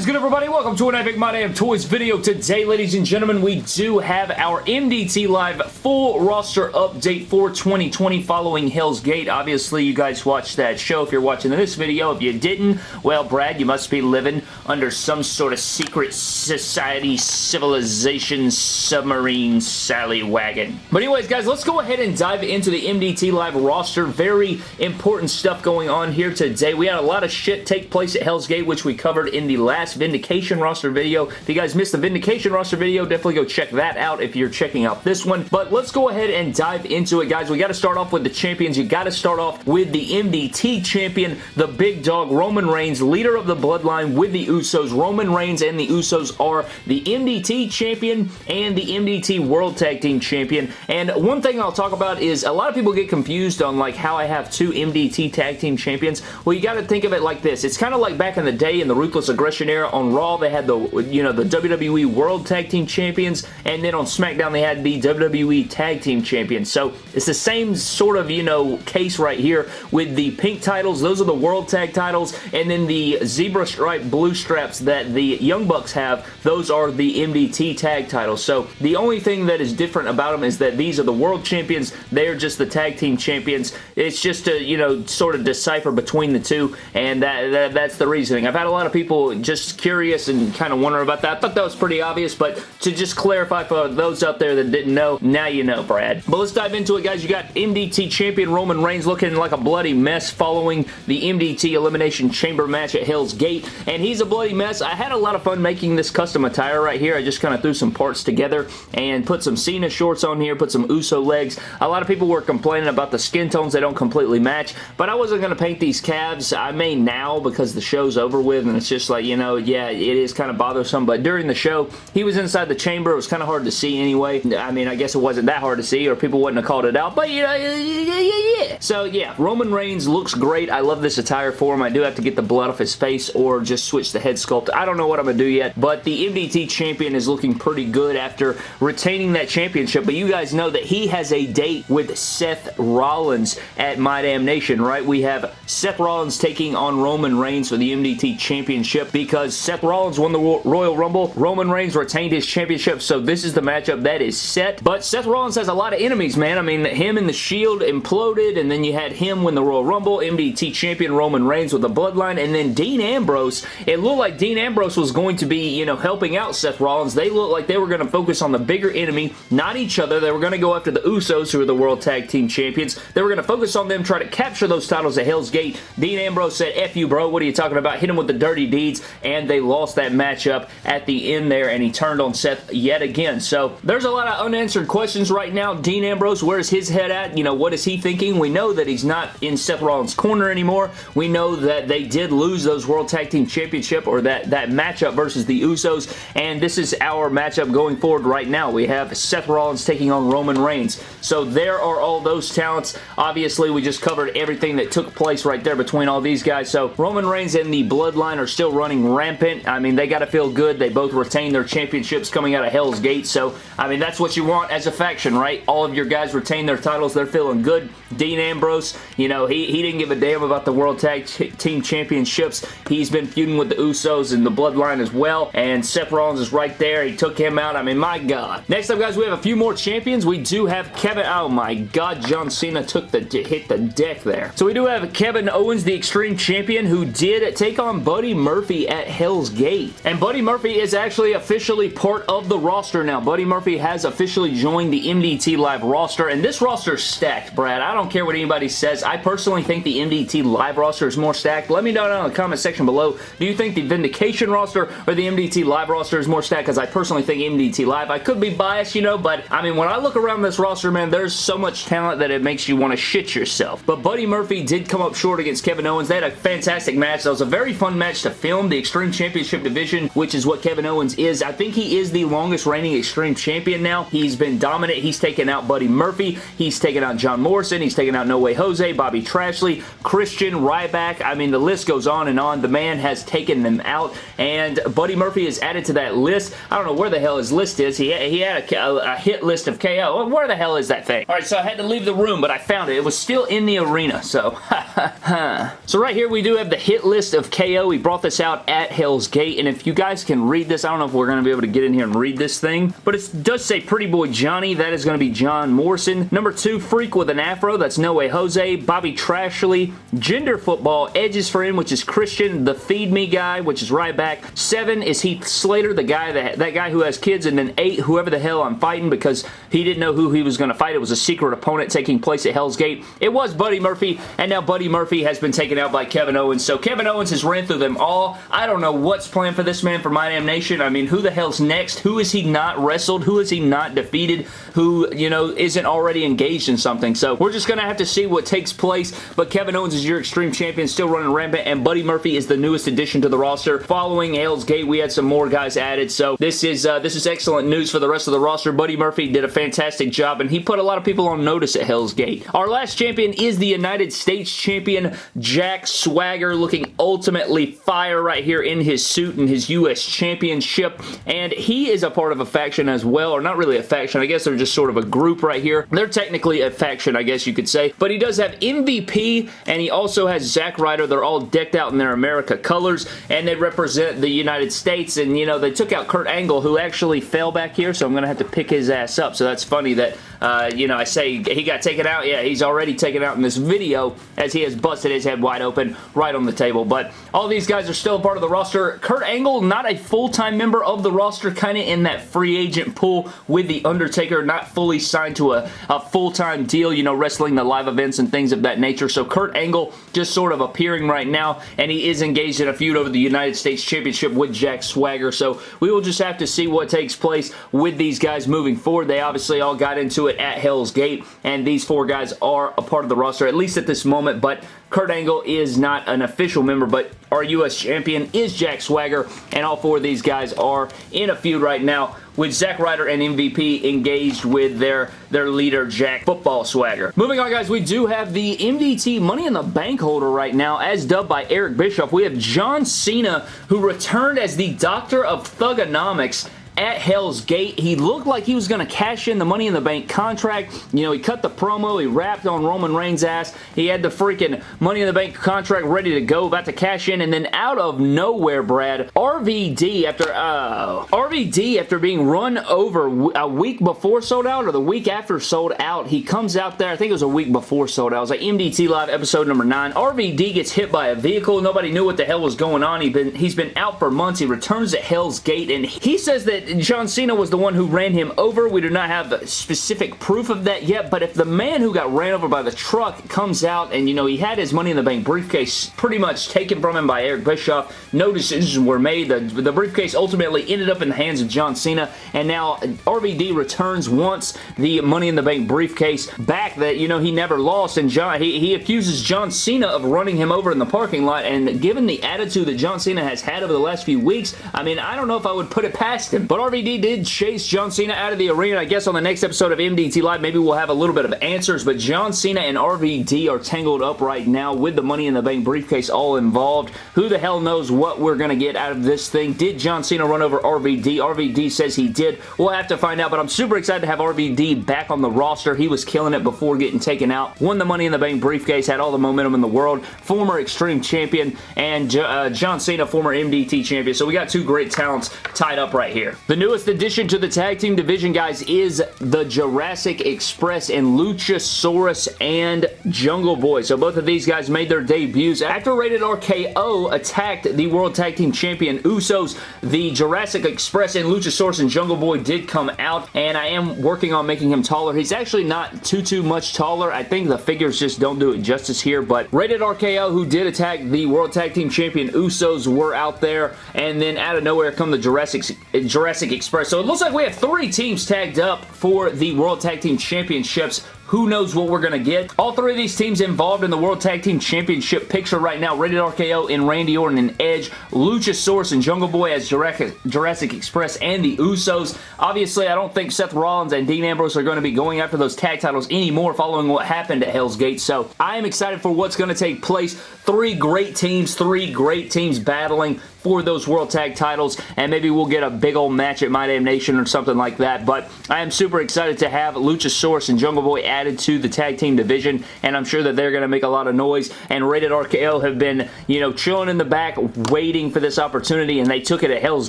is good, everybody? Welcome to an Epic My Damn Toys video. Today, ladies and gentlemen, we do have our MDT Live full roster update for 2020 following Hell's Gate. Obviously, you guys watched that show if you're watching this video. If you didn't, well, Brad, you must be living under some sort of secret society, civilization, submarine, Sally wagon. But anyways, guys, let's go ahead and dive into the MDT Live roster. Very important stuff going on here today. We had a lot of shit take place at Hell's Gate, which we covered in the last Vindication roster video. If you guys missed the Vindication roster video, definitely go check that out if you're checking out this one. But let's go ahead and dive into it, guys. We got to start off with the champions. You got to start off with the MDT champion, the big dog, Roman Reigns, leader of the bloodline with the Usos. Roman Reigns and the Usos are the MDT champion and the MDT World Tag Team champion. And one thing I'll talk about is a lot of people get confused on like how I have two MDT tag team champions. Well, you got to think of it like this. It's kind of like back in the day in the Ruthless Aggression era on Raw, they had the, you know, the WWE World Tag Team Champions, and then on SmackDown, they had the WWE Tag Team Champions. So, it's the same sort of, you know, case right here with the pink titles. Those are the World Tag titles, and then the zebra stripe blue straps that the Young Bucks have, those are the MDT tag titles. So, the only thing that is different about them is that these are the World Champions, they're just the Tag Team Champions. It's just to, you know, sort of decipher between the two, and that, that that's the reasoning. I've had a lot of people just curious and kind of wondering about that. I thought that was pretty obvious, but to just clarify for those out there that didn't know, now you know, Brad. But let's dive into it, guys. You got MDT champion Roman Reigns looking like a bloody mess following the MDT Elimination Chamber match at Hell's Gate, and he's a bloody mess. I had a lot of fun making this custom attire right here. I just kind of threw some parts together and put some Cena shorts on here, put some Uso legs. A lot of people were complaining about the skin tones. They don't completely match, but I wasn't going to paint these calves. I may now because the show's over with, and it's just like, you know, yeah, it is kind of bothersome, but during the show, he was inside the chamber. It was kind of hard to see anyway. I mean, I guess it wasn't that hard to see, or people wouldn't have called it out, but, you know, yeah, yeah, yeah. So, yeah, Roman Reigns looks great. I love this attire for him. I do have to get the blood off his face or just switch the head sculpt. I don't know what I'm going to do yet, but the MDT champion is looking pretty good after retaining that championship, but you guys know that he has a date with Seth Rollins at My Damn Nation, right? We have Seth Rollins taking on Roman Reigns for the MDT championship because Seth Rollins won the Royal Rumble. Roman Reigns retained his championship, so this is the matchup that is set. But Seth Rollins has a lot of enemies, man. I mean, him and the Shield imploded, and then you had him win the Royal Rumble, MDT champion Roman Reigns with the Bloodline, and then Dean Ambrose. It looked like Dean Ambrose was going to be, you know, helping out Seth Rollins. They looked like they were going to focus on the bigger enemy, not each other. They were going to go after the Usos, who are the World Tag Team Champions. They were going to focus on them, try to capture those titles at Hell's Gate. Dean Ambrose said, F you, bro. What are you talking about? Hit him with the dirty deeds, and they lost that matchup at the end there, and he turned on Seth yet again. So there's a lot of unanswered questions right now. Dean Ambrose, where's his head at? You know, what is he thinking? We know that he's not in Seth Rollins' corner anymore. We know that they did lose those World Tag Team Championship or that, that matchup versus the Usos, and this is our matchup going forward right now. We have Seth Rollins taking on Roman Reigns. So there are all those talents. Obviously, we just covered everything that took place right there between all these guys. So Roman Reigns and the Bloodline are still running rampant. I mean, they got to feel good. They both retain their championships coming out of Hell's Gate. So, I mean, that's what you want as a faction, right? All of your guys retain their titles. They're feeling good. Dean Ambrose, you know, he, he didn't give a damn about the World Tag Team Championships. He's been feuding with the Usos and the Bloodline as well. And Seth Rollins is right there. He took him out. I mean, my God. Next up, guys, we have a few more champions. We do have Kevin. Oh, my God. John Cena took the hit the deck there. So we do have Kevin Owens, the Extreme Champion, who did take on Buddy Murphy at Hell's Gate. And Buddy Murphy is actually officially part of the roster now. Buddy Murphy has officially joined the MDT Live roster, and this roster is stacked, Brad. I don't care what anybody says. I personally think the MDT Live roster is more stacked. Let me know down in the comment section below. Do you think the Vindication roster or the MDT Live roster is more stacked? Because I personally think MDT Live. I could be biased, you know, but I mean, when I look around this roster, man, there's so much talent that it makes you want to shit yourself. But Buddy Murphy did come up short against Kevin Owens. They had a fantastic match. That was a very fun match to film. The Extreme Championship Division, which is what Kevin Owens is. I think he is the longest reigning Extreme Champion now. He's been dominant. He's taken out Buddy Murphy. He's taken out John Morrison. He's taken out No Way Jose, Bobby Trashley, Christian, Ryback. I mean, the list goes on and on. The man has taken them out, and Buddy Murphy is added to that list. I don't know where the hell his list is. He, he had a, a, hit list of KO. Where the hell is that thing? All right, so I had to leave the room, but I found it. It was still in the arena, so so right here we do have the hit list of KO. He brought this out at Hell's Gate. And if you guys can read this, I don't know if we're going to be able to get in here and read this thing, but it does say Pretty Boy Johnny. That is going to be John Morrison. Number two, Freak with an Afro. That's No Way Jose. Bobby Trashley. Gender Football. Edges for him, which is Christian. The Feed Me guy, which is Ryback. Seven is Heath Slater, the guy that, that guy who has kids. And then eight, whoever the hell I'm fighting because he didn't know who he was going to fight. It was a secret opponent taking place at Hell's Gate. It was Buddy Murphy, and now Buddy Murphy has been taken out by Kevin Owens. So Kevin Owens has ran through them all. I don't know what's planned for this man for My Damn Nation. I mean, who the hell's next? Who is he not wrestled? Who is he not defeated? Who, you know, isn't already engaged in something? So we're just going to have to see what takes place. But Kevin Owens is your Extreme Champion, still running rampant, and Buddy Murphy is the newest addition to the roster. Following Hell's Gate, we had some more guys added. So this is uh, this is excellent news for the rest of the roster. Buddy Murphy did a fantastic job, and he put a lot of people on notice at Hell's Gate. Our last champion is the United States Champion, Jack Swagger, looking ultimately fire right here in his suit and his U.S. Championship, and he is a part of a faction as well, or not really a faction, I guess they're just sort of a group right here. They're technically a faction, I guess you could say, but he does have MVP, and he also has Zack Ryder. They're all decked out in their America colors, and they represent the United States, and you know, they took out Kurt Angle, who actually fell back here, so I'm going to have to pick his ass up, so that's funny that, uh, you know, I say he got taken out. Yeah, he's already taken out in this video as he has busted his head wide open right on the table, but all these guys are still a part of the roster. Kurt Angle, not a full-time member of the roster, kind of in that free agent pool with The Undertaker, not fully signed to a, a full-time deal, you know, wrestling the live events and things of that nature, so Kurt Angle just sort of appearing right now, and he is engaged in a feud over the United States Championship with Jack Swagger, so we will just have to see what takes place with these guys moving forward. They obviously all got into it at Hell's Gate, and these four guys are a part of the roster, at least at this moment, but Kurt Angle is not an official member, but our U.S. champion is Jack Swagger, and all four of these guys are in a feud right now with Zack Ryder and MVP engaged with their, their leader, Jack Football Swagger. Moving on, guys, we do have the MDT Money in the Bank holder right now, as dubbed by Eric Bischoff. We have John Cena, who returned as the Doctor of Thuganomics at Hell's Gate. He looked like he was going to cash in the Money in the Bank contract. You know, he cut the promo. He rapped on Roman Reigns' ass. He had the freaking Money in the Bank contract ready to go, about to cash in, and then out of nowhere, Brad, RVD, after, uh, RVD, after being run over a week before sold out or the week after sold out, he comes out there, I think it was a week before sold out. It was like MDT Live episode number 9. RVD gets hit by a vehicle. Nobody knew what the hell was going on. He'd been, he's been out for months. He returns at Hell's Gate, and he says that John Cena was the one who ran him over. We do not have specific proof of that yet, but if the man who got ran over by the truck comes out and, you know, he had his Money in the Bank briefcase pretty much taken from him by Eric Bischoff, no decisions were made. The, the briefcase ultimately ended up in the hands of John Cena, and now RVD returns once the Money in the Bank briefcase back that, you know, he never lost, and John he, he accuses John Cena of running him over in the parking lot, and given the attitude that John Cena has had over the last few weeks, I mean, I don't know if I would put it past him, but RVD did chase John Cena out of the arena. I guess on the next episode of MDT Live, maybe we'll have a little bit of answers, but John Cena and RVD are tangled up right now with the Money in the Bank briefcase all involved. Who the hell knows what we're going to get out of this thing? Did John Cena run over RVD? RVD says he did. We'll have to find out, but I'm super excited to have RVD back on the roster. He was killing it before getting taken out. Won the Money in the Bank briefcase, had all the momentum in the world. Former Extreme Champion, and uh, John Cena, former MDT Champion. So we got two great talents tied up right here. The newest addition to the tag team division, guys, is the Jurassic Express and Luchasaurus and Jungle Boy. So both of these guys made their debuts. After Rated RKO attacked the World Tag Team Champion Usos, the Jurassic Express and Luchasaurus and Jungle Boy did come out, and I am working on making him taller. He's actually not too, too much taller. I think the figures just don't do it justice here, but Rated RKO, who did attack the World Tag Team Champion Usos, were out there, and then out of nowhere come the Jurassic, Jurassic Express. So it looks like we have three teams tagged up for the World Tag Team Championships who knows what we're going to get. All three of these teams involved in the World Tag Team Championship picture right now. Rated RKO in Randy Orton and Edge. Luchasaurus and Jungle Boy as Jurassic Express and the Usos. Obviously, I don't think Seth Rollins and Dean Ambrose are going to be going after those tag titles anymore following what happened at Hell's Gate. So I am excited for what's going to take place. Three great teams, three great teams battling for those World Tag titles, and maybe we'll get a big old match at My Damn Nation or something like that, but I am super excited to have Luchasaurus and Jungle Boy added to the tag team division, and I'm sure that they're going to make a lot of noise, and Rated RKO have been, you know, chilling in the back, waiting for this opportunity, and they took it at Hell's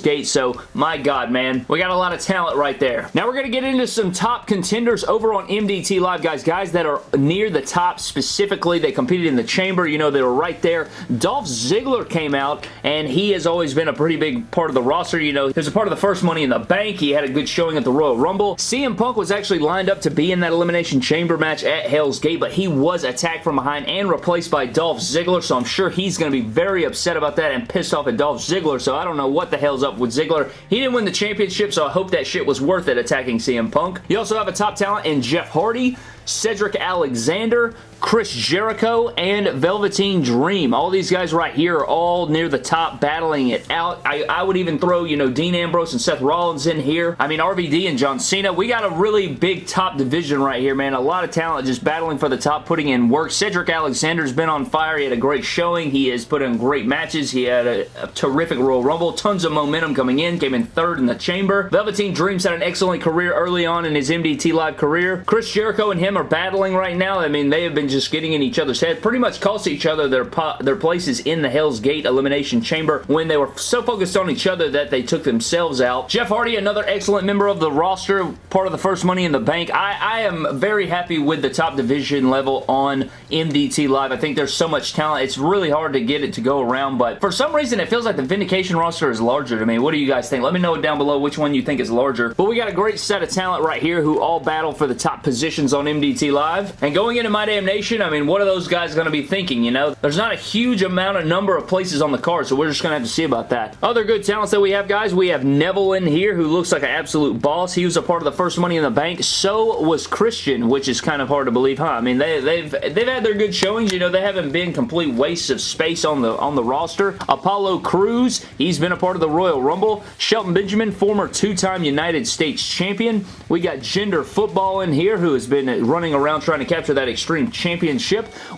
Gate, so my God, man, we got a lot of talent right there. Now we're going to get into some top contenders over on MDT Live, guys. Guys that are near the top specifically. They competed in the chamber. You know, they were right there. Dolph Ziggler came out, and he has always been a pretty big part of the roster. You know, he was a part of the first Money in the Bank. He had a good showing at the Royal Rumble. CM Punk was actually lined up to be in that Elimination Chamber match at Hell's Gate, but he was attacked from behind and replaced by Dolph Ziggler, so I'm sure he's going to be very upset about that and pissed off at Dolph Ziggler, so I don't know what the hell's up with Ziggler. He didn't win the championship, so I hope that shit was worth it attacking CM Punk. You also have a top talent in Jeff Hardy, Cedric Alexander, Chris Jericho, and Velveteen Dream. All these guys right here are all near the top battling it out. I, I would even throw, you know, Dean Ambrose and Seth Rollins in here. I mean, RVD and John Cena. We got a really big top division right here, man. A lot of talent just battling for the top, putting in work. Cedric Alexander's been on fire. He had a great showing. He has put in great matches. He had a, a terrific Royal Rumble. Tons of momentum coming in. Came in third in the chamber. Velveteen Dreams had an excellent career early on in his MDT Live career. Chris Jericho and him are battling right now. I mean, they have been just getting in each other's head. Pretty much cost each other their, their places in the Hell's Gate Elimination Chamber when they were so focused on each other that they took themselves out. Jeff Hardy, another excellent member of the roster, part of the first Money in the Bank. I, I am very happy with the top division level on MDT Live. I think there's so much talent. It's really hard to get it to go around, but for some reason, it feels like the Vindication roster is larger to me. What do you guys think? Let me know down below which one you think is larger. But we got a great set of talent right here who all battle for the top positions on MDT Live. And going into My Damn Nation, I mean, what are those guys going to be thinking, you know? There's not a huge amount of number of places on the card, so we're just going to have to see about that. Other good talents that we have, guys, we have Neville in here, who looks like an absolute boss. He was a part of the first Money in the Bank. So was Christian, which is kind of hard to believe, huh? I mean, they, they've they've had their good showings. You know, they haven't been complete wastes of space on the on the roster. Apollo Crews, he's been a part of the Royal Rumble. Shelton Benjamin, former two-time United States champion. We got Gender Football in here, who has been running around trying to capture that Extreme Championship.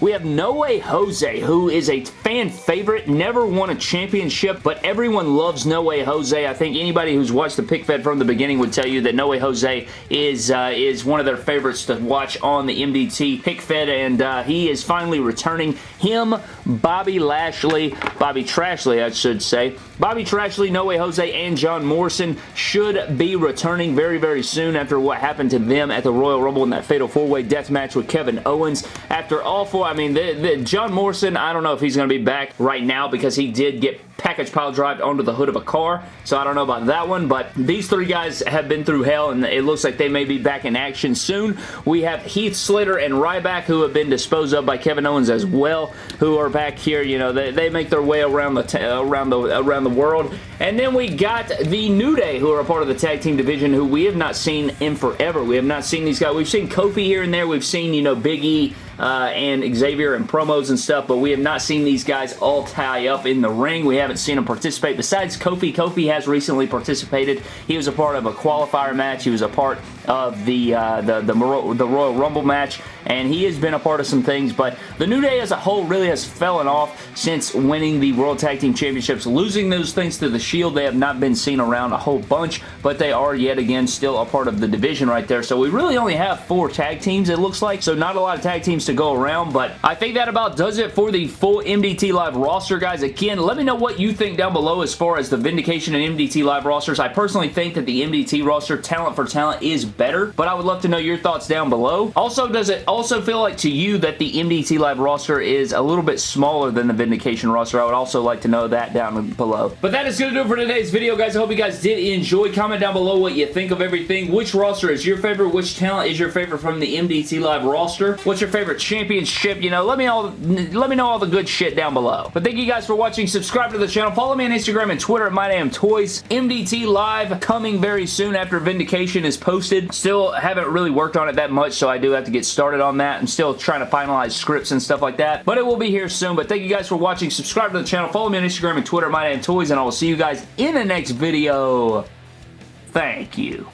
We have No Way Jose, who is a fan favorite, never won a championship, but everyone loves No Way Jose. I think anybody who's watched the pic fed from the beginning would tell you that No Way Jose is, uh, is one of their favorites to watch on the MDT pic fed, and uh, he is finally returning. Him, Bobby Lashley, Bobby Trashley, I should say, Bobby Trashley, No Way Jose, and John Morrison should be returning very, very soon after what happened to them at the Royal Rumble in that Fatal 4-Way death match with Kevin Owens. After all four, I mean, the, the John Morrison, I don't know if he's going to be back right now because he did get package pile drive onto the hood of a car, so I don't know about that one, but these three guys have been through hell, and it looks like they may be back in action soon. We have Heath Slater and Ryback, who have been disposed of by Kevin Owens as well, who are back here. You know, they, they make their way around the uh, around the around the world, and then we got the New Day, who are a part of the tag team division, who we have not seen in forever. We have not seen these guys. We've seen Kofi here and there. We've seen, you know, Big E uh, and Xavier and promos and stuff, but we have not seen these guys all tie up in the ring. We haven't seen them participate. Besides Kofi, Kofi has recently participated. He was a part of a qualifier match. He was a part of the, uh, the, the, the Royal Rumble match, and he has been a part of some things, but the New Day as a whole really has fallen off since winning the World Tag Team Championships. Losing those things to the Shield, they have not been seen around a whole bunch, but they are yet again still a part of the division right there, so we really only have four tag teams, it looks like, so not a lot of tag teams to go around, but I think that about does it for the full MDT Live roster, guys. Again, let me know what you think down below as far as the Vindication and MDT Live rosters. I personally think that the MDT roster, talent for talent, is better, but I would love to know your thoughts down below. Also, does it also feel like to you that the MDT Live roster is a little bit smaller than the Vindication roster? I would also like to know that down below. But that is going to do it for today's video, guys. I hope you guys did enjoy. Comment down below what you think of everything. Which roster is your favorite? Which talent is your favorite from the MDT Live roster? What's your favorite championship? You know, let me all let me know all the good shit down below. But thank you guys for watching. Subscribe to the channel. Follow me on Instagram and Twitter at MyDamnToys. MDT Live coming very soon after Vindication is posted. Still haven't really worked on it that much, so I do have to get started on that. I'm still trying to finalize scripts and stuff like that, but it will be here soon. But thank you guys for watching. Subscribe to the channel. Follow me on Instagram and Twitter at Toys, and I will see you guys in the next video. Thank you.